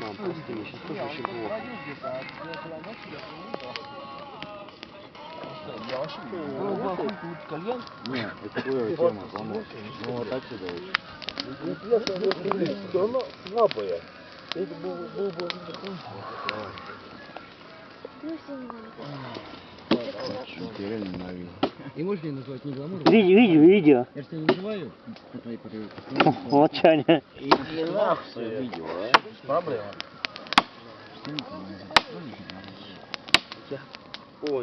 Мам, прости, я сейчас тоже очень плохо. Нет, это твоя тема, помочь. Ну вот отсюда вот. Все равно слабая. Я реально ненавижу. И можешь меня назвать не гламур? Видео, видео, видео. Я же тебя не называю по твоей. Вот Чаня. Иди нахуй видео, а? Проблема. Ой,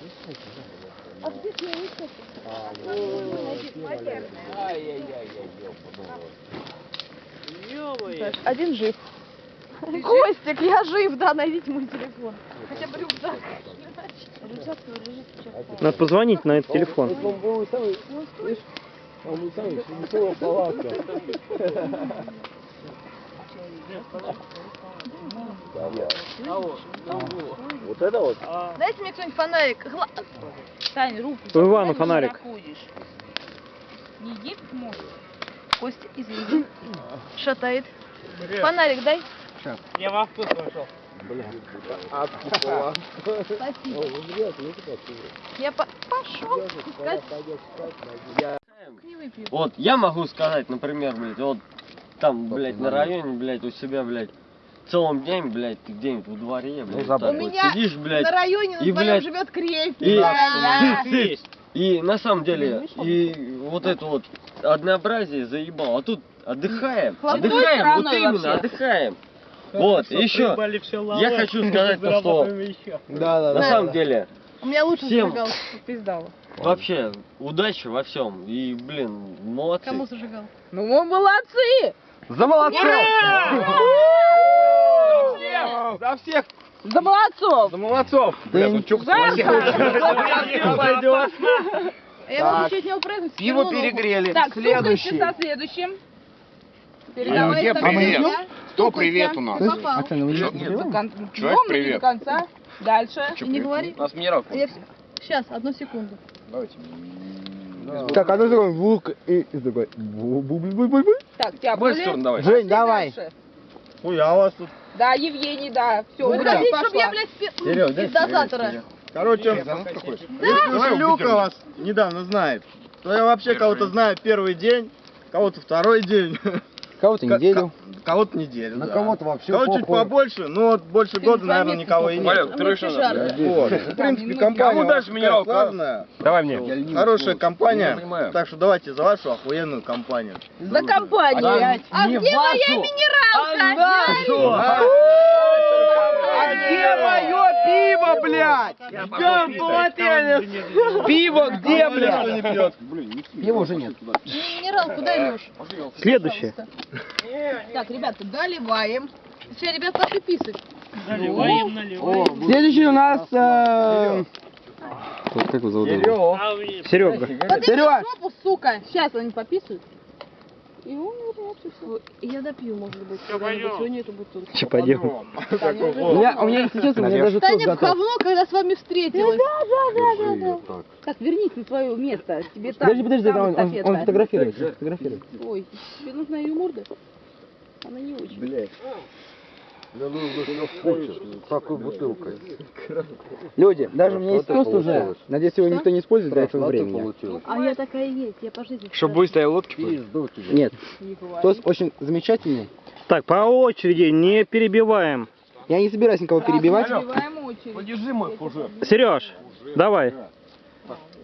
ползай. Сюда можно буквально. Ай-яй-яй-яй. Один жив. Костик, я жив, да, найдите мой телефон. Хотя бы рюкзак. Рюкзак лежит сейчас. Надо позвонить на этот телефон. Он палатка. Вот это вот? Дайте мне кто-нибудь фонарик. Гла- Тань, руку. У Ивана Куда ты фонарик. Не в мост. Костя, извини. Шатает. Фонарик дай. Я во вкус вошел. Откупала. Спасибо. Я по- пошел. Вот я могу сказать, например, блядь, вот там, блядь, на районе, блядь, у себя, блядь, целым день, блядь, ты где-нибудь во дворе, блядь, так У вот меня сидишь, блядь, На районе на и, твоем блядь, живет крепь. и, Есть. и на самом деле, и вот это вот однообразие заебало, а тут отдыхаем, отдыхаем, вот именно, отдыхаем. Вот, еще, я хочу сказать то, что Да, да, на самом деле, У меня лучше Всем. зажигалка. Пиздала. вообще, удачи во всем, и, блин, молодцы. Кому зажигал? Ну мы молодцы! За молодцов! За всех! За молодцов! За молодцов! Да я ничего Пойдет. Я могу чуть не упрыгнуть. Пиво перегрели. Так, Следующий. со следующим. Передавай где стакан. привет? Кто привет у нас? До кон- Человек, привет. до конца. Дальше. И не говори. У нас минералка. Сейчас, одну секунду. Так, одну секунду. Звук и бу-бу-бу-бу-бу. Так, тебя. Жень, давай. Хуя у вас тут. Да, Евгений, да. Все, удачи хотите, чтобы я, блядь, спи- Серёг, дай из дозатора? Короче, Давай Люка вас недавно знает, то я вообще кого-то знаю первый день, кого-то второй день. Кого-то неделю. Кого-то неделю, На да. кого-то вообще Кого чуть похуй. побольше, но вот больше года, наверное, никого и нет. А все жарко. Вот. В принципе, компания дальше такая минералку, а? славная, Давай мне. хорошая компания, понимаю. так что давайте за вашу охуенную компанию. За компанию. А где моя минералка? А где мое пиво, блядь? Ждем полотенец. Пиво где, блядь? Его уже нет. Минералку дай, Леш. Следующее. Так, ребята, доливаем. Все, ребят, пошли писать. Наливаем, наливаем. Следующий у нас... э, Как его зовут? Серега. Сереж! жопу, сука! Сейчас они пописают. И и всё. Я допью, может быть. Пойдем. Сегодня эту бутылку. Че пойдем? У меня, у меня, если честно, у меня даже Таня в готов. говно, когда с вами встретилась. Так. Так, вернись на свое место. Тебе там, Подожди, подожди, там да, он, он, он фотографирует. фотографирует. Ой, тебе нужна ее морда? Она не очень. Блядь. Такой бутылкой. Люди, даже у меня есть тост уже. Надеюсь, его никто не использует до этого времени. А я такая есть, я по жизни. Чтоб быстрее лодки. Нет. Тост очень замечательный. Так, по очереди, не перебиваем. Я не собираюсь никого перебивать. Подержи мой. Сереж, давай.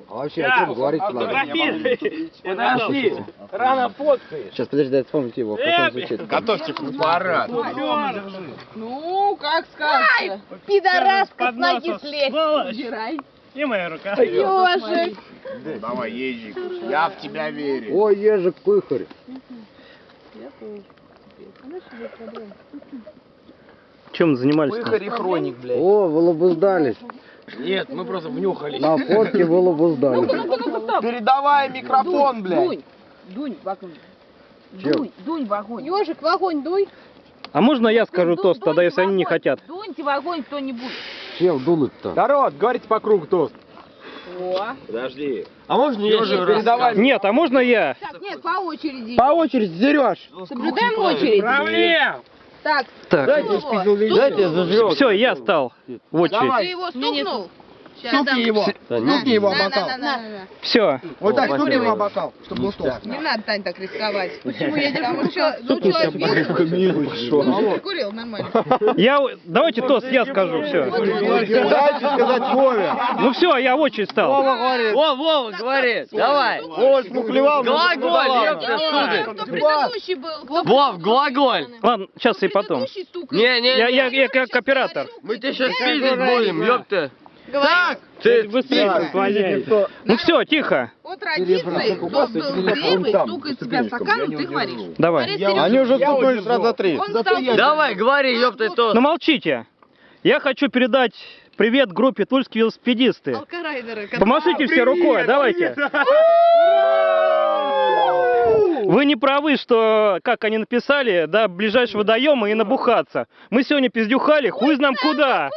А вообще о чем говорить надо? Подожди, рано фоткаешь. Сейчас, подожди, дай вспомнить его. Как он звучит. Готовьте фотоаппарат. Ну, как скажешь. Пидораска с ноги слезь. Убирай. И моя рука. Ёжик. Давай, ежик. Я в тебя верю. Ой, ежик, кухарь. Чем занимались? Пыхарь и хроник, блядь. О, вы лобуздались. Нет, мы просто внюхались. На фотке. Ну-ка, ну-ка, стоп. Передавай микрофон, блядь. Дунь, дунь в огонь. Чем? Дунь, дунь в огонь. Ёжик, в огонь дуй. А можно я скажу Дунь, тост, тогда если они не хотят? Дуньте в огонь кто-нибудь. Чем дунуть-то? Народ, говорите по кругу тост. О. Подожди. А можно я Ёжик, еще передавай. Нет, а можно я? Так, нет, по очереди. По очереди, Сереж. Соблюдаем очередь. Проблем. Так, Так, Дайте зажрем. все, я стал в очередь. Ты его стукнул? Стукни его. Стукни его об бокал. Все. Вот так, стукни его об бокал, чтобы был толст. не надо, Тань, так рисковать. Почему я Потому что, ну, человек курил, нормально. Я, давайте тост, я скажу, все. Дайте сказать Вове. Ну все, я в очередь стал. Вова, Вова, говори, давай. Вова смухлевал. Глаголь, ёпта, сударь. Кто предыдущий был? Вов, глаголь. Ладно, сейчас и потом. Не, не, Я, не. я, я как оператор. Мы тебя сейчас пиздить будем, ёпта. Говори. Ты Быстрее Ну все, тихо. По традиции, кто был первый, стукает себя в стакан, ты говоришь. Давай. Они уже стукнулись раз за три. Давай, говори, ёпта, то. Ну молчите. Я хочу передать привет группе Тульские велосипедисты. Помашите все рукой, давайте. Вы не правы, что, как они написали, до ближайшего водоема и набухаться. Мы сегодня пиздюхали, хуй знам куда.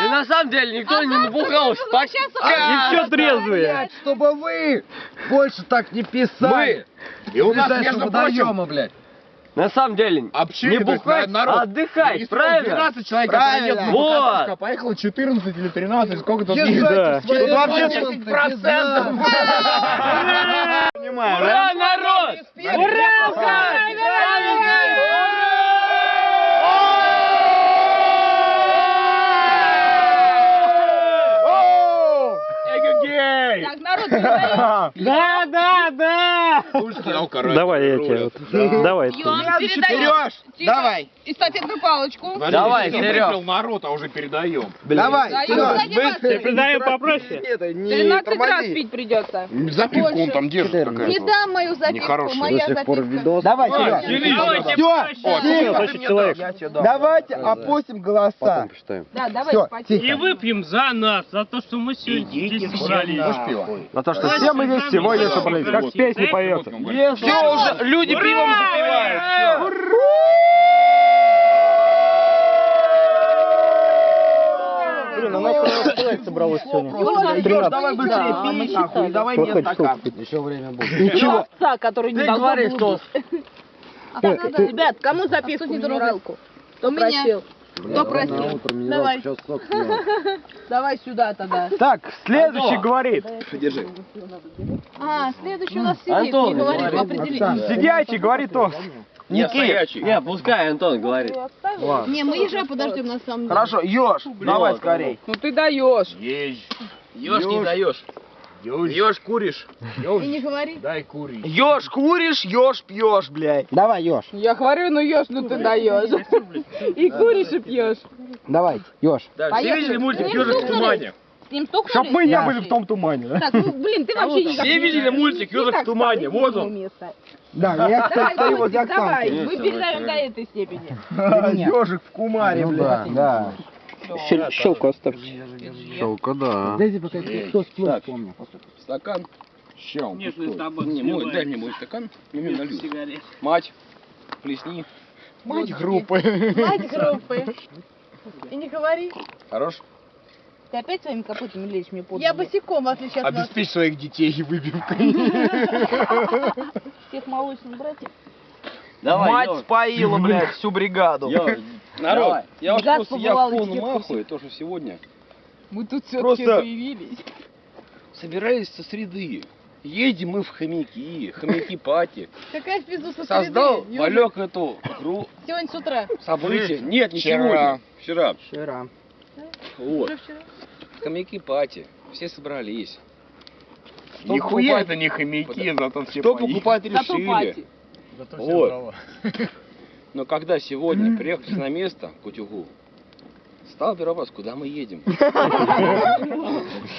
И на самом деле никто не набухался. Так, И все трезвые. Чтобы вы больше так не писали. И у нас, между прочим, водоема, блядь. на самом деле, общение, не бухать, народ. а отдыхать, правильно? 12 человек, Правильно. а Вот. поехало 14 или 13, сколько тут Да. Тут вообще 30%. Ура, народ! Ура! Так, передаем. Да, да, да. Давай я тебе. вот. Давай. Пьем, передаем. Тихо. Давай. Эстафетную палочку. Давай, Серег. народ, а уже передаем. Давай. Даем, задеваться. Передаем попроще. Это не 13 раз тормози. пить придется. Запивку он там держит Не какая-то. дам мою записку, Нехороший. Моя записка. Давай. Давайте Все, проще. Значит, человек. Давайте опустим голоса. Потом посчитаем. Да, давай, Все, потихо. И выпьем за нас, за то, что мы сегодня здесь собрались. За то, что все мы здесь сегодня собрались. Как в песне поется. Все уже, люди пивом запивают. Блин, у нас человек собралось сегодня. Давай быстрее пей, нахуй, давай мне стакан. Еще время будет. Ничего. Овца, который не Ты должна говори, была что. Ребят, кому записку минералку? Кто просил? Кто просил? Съем. Давай сюда тогда. Так, следующий говорит. А, следующий у нас сидит. Антон, Не говорит, говори. определись. Сидячий говорит то. Никит. Не, пускай Антон говорит. Не, мы езжай подождем на самом деле. Хорошо, Ёж, давай скорей. Ну ты даешь. Ешь не даешь. Ешь куришь. И не говори. Ёж куришь, ёж пьешь, блядь. Давай, Ёж. Я говорю, ну ешь, ну ты даешь. И куришь, и пьешь. Давай, Ёж. Все видели мультик «Ежик в тумане»? Ним стукнули? Чтоб мы не Да. были в том тумане, да? Так, ну, блин, ты вообще никак Все видели мультик «Ежик в тумане»? Вот он. Да, я, кстати, стою возле Давай, мы передаем до этой степени. Ёжик в кумаре, Ну да, блядь. да. Щел- Щелку оставьте. Щелка, да. Дайте пока кто сплошь помню. Стакан. Табак Не, мой, дай мне мой стакан. Я мне налью. Сигарет. Мать, плесни. Мать группы. Мать группы. И не говори. Хорош? Ты опять своими копытами лезешь мне под Я ноги? босиком, в отличие от вас. Обеспечь своих детей выбивкой. Всех молочных братьев. Давай, Мать споила, блядь, всю бригаду. Ёж. Народ, Давай. я Газ просто я в и полном ахуе, то, что сегодня Мы тут все-таки Просто- появились. собирались со среды. Едем мы в хомяки, хомяки пати. Какая в пизду со Создал среды? Валек эту игру, Сегодня с утра. событие. Нет, не Вчера. сегодня. Вчера. Вчера. Вот. Вчера. Хомяки пати. Все собрались. Нихуя это не хомяки, зато все поели. покупать Зато решили. пати. Вот. Но когда сегодня приехали на место, к утюгу, стал первый вопрос, куда мы едем?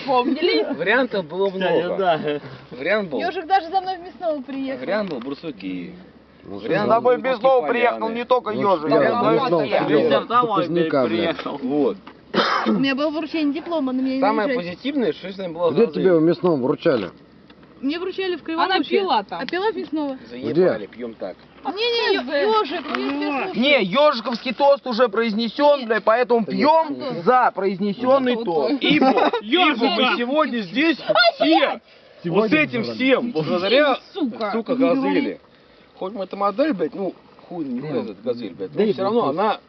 Вспомнили? Вариантов было много. Вариант был, Ежик даже за мной в мясного приехал. вариант был Бурсуки. Ну, Вариант С тобой был без слова приехал не только ежик. я- но и приехал. Вот. У меня было вручение диплома, но меня не Самое позитивное, что с нами было Где тебе в мясном вручали? Мне вручали в Она Криволучье. пила там. А пила в мясного. Заебали, пьем так. Ежик, я тебя слушаю. Не, ежиковский тост уже произнесен, бля, поэтому пьем за произнесенный тост. Ибо, ибо мы сегодня здесь все, вот с этим всем, благодаря, Сука. газели. Хоть мы эта модель, блядь, ну, хуй не этот газель, блядь, но все равно она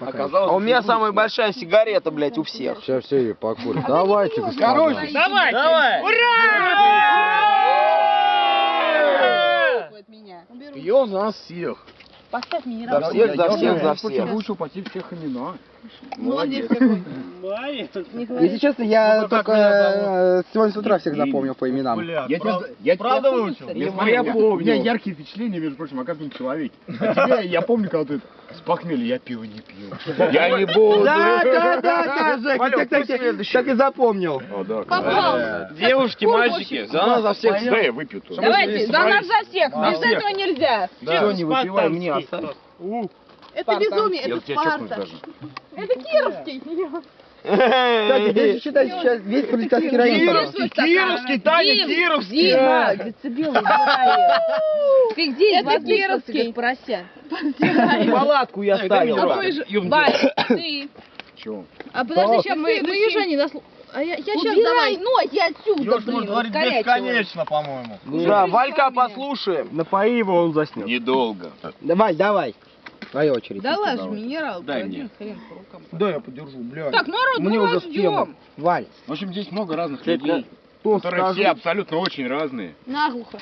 оказалась... А у меня самая большая сигарета, блядь, у всех. Сейчас все ее покурят. Давайте, господа. Короче, Давайте! Давай. От меня. Пьем за нас всех. Поставь мне За всех, за всех, за всех. Выучил почти всех имена. Молодец какой. Май. Не говори. Если честно, я только э, сегодня с утра всех запомнил по именам. Я Правда выучил? я помню. У меня яркие впечатления, между прочим, о каждом человеке. А тебя я помню, когда ты с похмелья, я пиво не пью. Я не буду. Да, да, да, да, Жека, так, так, ты так, и запомнил. О, да, Попался. Девушки, мальчики, за нас, за всех. Да, я выпью тут. Давайте, за нас за всех. Без этого нельзя. Все, не выпивай, мне оставь. Это Спарта. безумие, это Спарта. Это Кировский. Кстати, если считать сейчас весь политический район. Кировский, Кировский, Таня, Кировский. Дима, децибелы. Ты где Это возился, Кировский. как порося? Палатку я ставил. Бать, ты. Чего? А подожди, сейчас мы, мы ежа не дослушаем. А я, я сейчас давай. ноги отсюда, блин, ускоряйте по-моему. Да, Валька послушаем. Напои его, он заснет. Недолго. Давай, давай. Твоя очередь. Да ладно, минерал, Дай один мне. хрен по рукам. Да, я подержу, блядь. Так, народ, Мне мы уже ждем. Валь. В общем, здесь много разных людей, которые скажу. все абсолютно очень разные. Наглухо.